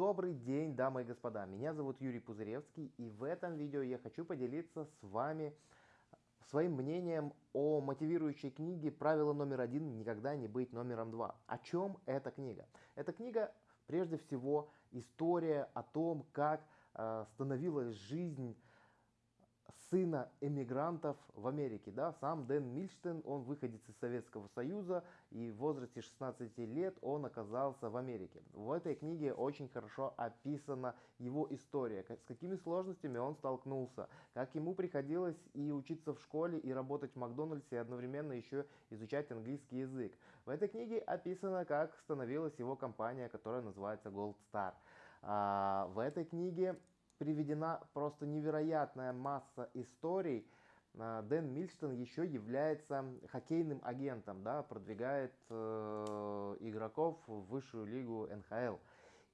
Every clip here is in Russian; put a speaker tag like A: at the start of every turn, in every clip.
A: Добрый день, дамы и господа. Меня зовут Юрий Пузыревский, и в этом видео я хочу поделиться с вами своим мнением о мотивирующей книге «Правило номер один. Никогда не быть номером два». О чем эта книга? Эта книга, прежде всего, история о том, как э, становилась жизнь сына эмигрантов в Америке. Да? Сам Дэн Мильштейн, он выходец из Советского Союза, и в возрасте 16 лет он оказался в Америке. В этой книге очень хорошо описана его история, с какими сложностями он столкнулся, как ему приходилось и учиться в школе, и работать в Макдональдсе, и одновременно еще изучать английский язык. В этой книге описано, как становилась его компания, которая называется Gold Star. А, в этой книге приведена просто невероятная масса историй. А, Дэн Мильстон еще является хоккейным агентом, да, продвигает э, игроков в высшую лигу НХЛ.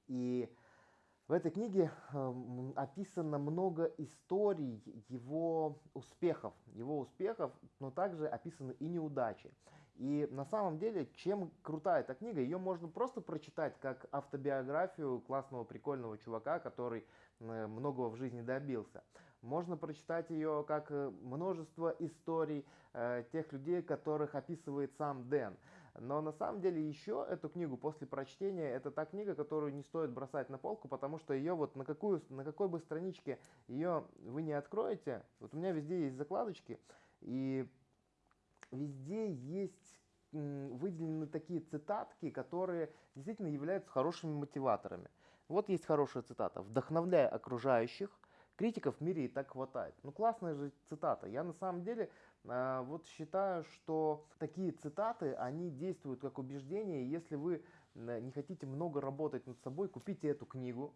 A: И в этой книге э, описано много историй его успехов, его успехов, но также описаны и неудачи. И на самом деле, чем крутая эта книга, ее можно просто прочитать как автобиографию классного, прикольного чувака, который Э, многого в жизни добился. Можно прочитать ее как э, множество историй э, тех людей, которых описывает сам Дэн. Но на самом деле еще эту книгу после прочтения, это та книга, которую не стоит бросать на полку, потому что ее вот на, какую, на какой бы страничке ее вы не откроете, вот у меня везде есть закладочки, и везде есть выделены такие цитатки, которые действительно являются хорошими мотиваторами. Вот есть хорошая цитата. «Вдохновляя окружающих, критиков в мире и так хватает». Ну классная же цитата. Я на самом деле э, вот считаю, что такие цитаты, они действуют как убеждение. Если вы не хотите много работать над собой, купите эту книгу,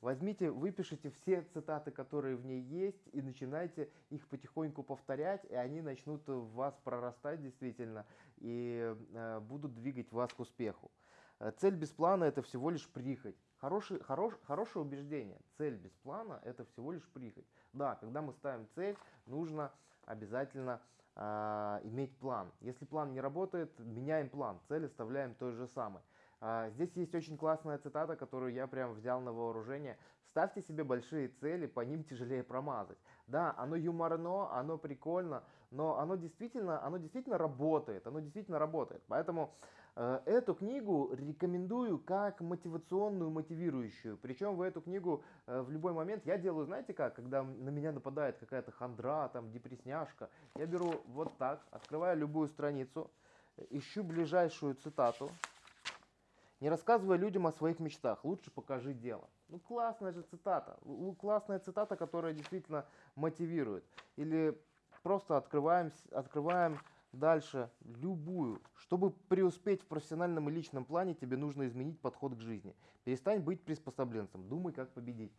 A: Возьмите, выпишите все цитаты, которые в ней есть, и начинайте их потихоньку повторять, и они начнут в вас прорастать действительно, и э, будут двигать вас к успеху. Э, цель без плана – это всего лишь прихоть. Хороший, хорош, хорошее убеждение. Цель без плана – это всего лишь прихоть. Да, когда мы ставим цель, нужно обязательно э, иметь план. Если план не работает, меняем план. Цель оставляем той же самой. Э, здесь есть очень классная цитата, которую я прям взял на вооружение. Ставьте себе большие цели, по ним тяжелее промазать. Да, оно юморно, оно прикольно, но оно действительно, оно действительно работает. Оно действительно работает. Поэтому Э, эту книгу рекомендую как мотивационную, мотивирующую. Причем в эту книгу э, в любой момент я делаю, знаете как, когда на меня нападает какая-то хандра, там, депресняшка, я беру вот так, открываю любую страницу, ищу ближайшую цитату, не рассказывая людям о своих мечтах, лучше покажи дело. Ну классная же цитата, классная цитата, которая действительно мотивирует. Или просто открываем, открываем Дальше, любую. Чтобы преуспеть в профессиональном и личном плане, тебе нужно изменить подход к жизни. Перестань быть приспособленцем, думай, как победить.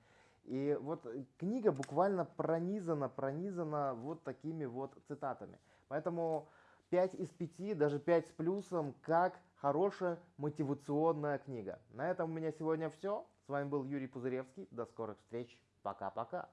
A: И вот книга буквально пронизана, пронизана вот такими вот цитатами. Поэтому 5 из 5, даже 5 с плюсом, как хорошая мотивационная книга. На этом у меня сегодня все. С вами был Юрий Пузыревский. До скорых встреч. Пока-пока.